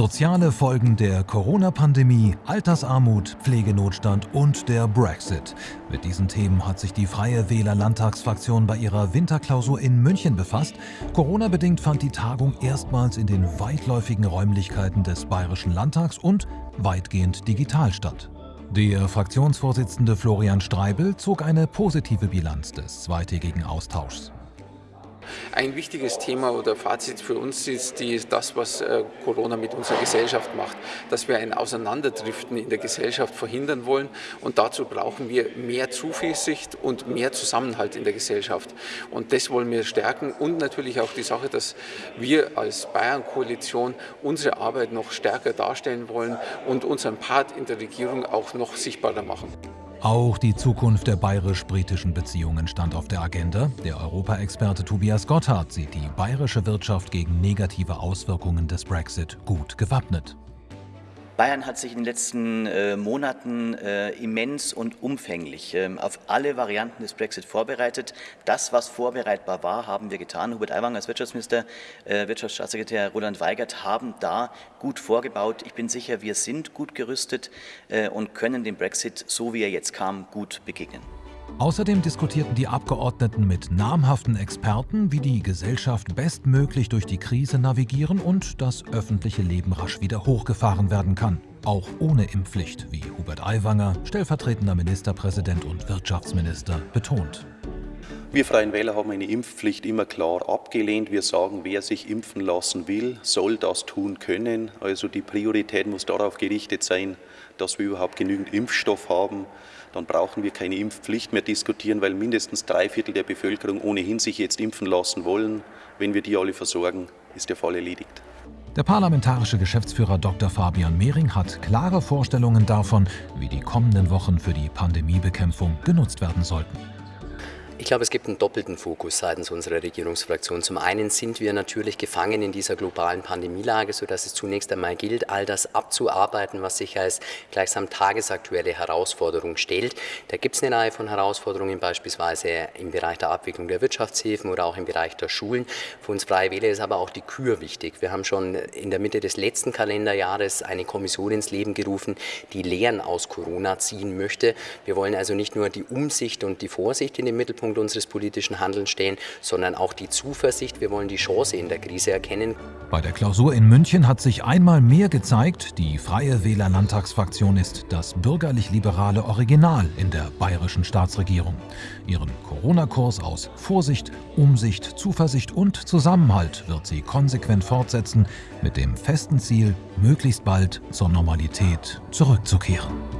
Soziale Folgen der Corona-Pandemie, Altersarmut, Pflegenotstand und der Brexit. Mit diesen Themen hat sich die Freie Wähler Landtagsfraktion bei ihrer Winterklausur in München befasst. Corona-bedingt fand die Tagung erstmals in den weitläufigen Räumlichkeiten des Bayerischen Landtags und weitgehend digital statt. Der Fraktionsvorsitzende Florian Streibel zog eine positive Bilanz des zweitägigen Austauschs. Ein wichtiges Thema oder Fazit für uns ist die, das, was äh, Corona mit unserer Gesellschaft macht, dass wir ein Auseinanderdriften in der Gesellschaft verhindern wollen und dazu brauchen wir mehr Zuversicht und mehr Zusammenhalt in der Gesellschaft. Und das wollen wir stärken und natürlich auch die Sache, dass wir als Bayern-Koalition unsere Arbeit noch stärker darstellen wollen und unseren Part in der Regierung auch noch sichtbarer machen. Auch die Zukunft der bayerisch-britischen Beziehungen stand auf der Agenda. Der Europaexperte Tobias Gotthard sieht die bayerische Wirtschaft gegen negative Auswirkungen des Brexit gut gewappnet. Bayern hat sich in den letzten äh, Monaten äh, immens und umfänglich äh, auf alle Varianten des Brexit vorbereitet. Das, was vorbereitbar war, haben wir getan. Hubert Aiwanger als Wirtschaftsminister, äh, Wirtschaftsstaatssekretär Roland Weigert haben da gut vorgebaut. Ich bin sicher, wir sind gut gerüstet äh, und können dem Brexit, so wie er jetzt kam, gut begegnen. Außerdem diskutierten die Abgeordneten mit namhaften Experten, wie die Gesellschaft bestmöglich durch die Krise navigieren und das öffentliche Leben rasch wieder hochgefahren werden kann. Auch ohne Impfpflicht, wie Hubert Aiwanger, stellvertretender Ministerpräsident und Wirtschaftsminister, betont. Wir Freien Wähler haben eine Impfpflicht immer klar abgelehnt. Wir sagen, wer sich impfen lassen will, soll das tun können. Also die Priorität muss darauf gerichtet sein, dass wir überhaupt genügend Impfstoff haben. Dann brauchen wir keine Impfpflicht mehr diskutieren, weil mindestens drei Viertel der Bevölkerung ohnehin sich jetzt impfen lassen wollen. Wenn wir die alle versorgen, ist der Fall erledigt. Der parlamentarische Geschäftsführer Dr. Fabian Mehring hat klare Vorstellungen davon, wie die kommenden Wochen für die Pandemiebekämpfung genutzt werden sollten. Ich glaube, es gibt einen doppelten Fokus seitens unserer Regierungsfraktion. Zum einen sind wir natürlich gefangen in dieser globalen Pandemielage, sodass es zunächst einmal gilt, all das abzuarbeiten, was sich als gleichsam tagesaktuelle Herausforderung stellt. Da gibt es eine Reihe von Herausforderungen, beispielsweise im Bereich der Abwicklung der Wirtschaftshilfen oder auch im Bereich der Schulen. Für uns Freie Wähler ist aber auch die Kür wichtig. Wir haben schon in der Mitte des letzten Kalenderjahres eine Kommission ins Leben gerufen, die Lehren aus Corona ziehen möchte. Wir wollen also nicht nur die Umsicht und die Vorsicht in den Mittelpunkt Mittelpunkt unseres politischen Handelns stehen, sondern auch die Zuversicht. Wir wollen die Chance in der Krise erkennen. Bei der Klausur in München hat sich einmal mehr gezeigt, die Freie Wähler Landtagsfraktion ist das bürgerlich-liberale Original in der bayerischen Staatsregierung. Ihren Corona-Kurs aus Vorsicht, Umsicht, Zuversicht und Zusammenhalt wird sie konsequent fortsetzen, mit dem festen Ziel, möglichst bald zur Normalität zurückzukehren.